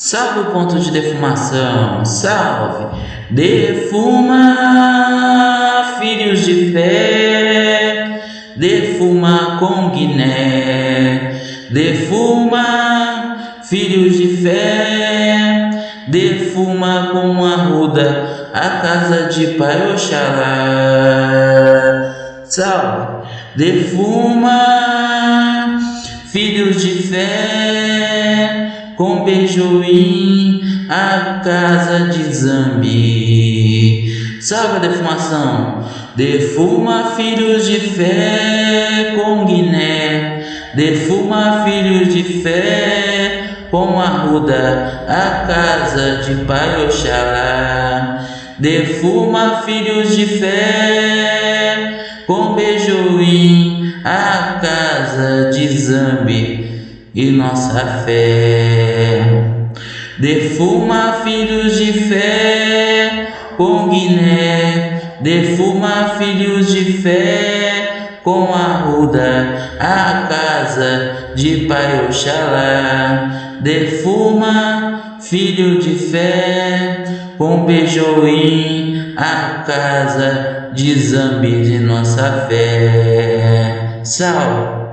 Salve o ponto de defumação, salve! Defuma, filhos de fé, defuma com Guiné, defuma, filhos de fé, defuma com arruda a casa de Pai Oxalá. Salve! Defuma, filhos de fé, com Bejuim, a casa de Zambi. Salve a defumação! Defuma filhos de fé com Guiné, defuma filhos de fé com Arruda, a casa de Pai Oxalá. Defuma filhos de fé com Bejuim, a casa de Zambi e nossa fé. Defuma filhos de fé com Guiné, defuma filhos de fé com Arruda, a casa de Pai Oxalá. Defuma filho de fé com Bejoim, a casa de Zambi de nossa fé. Salve!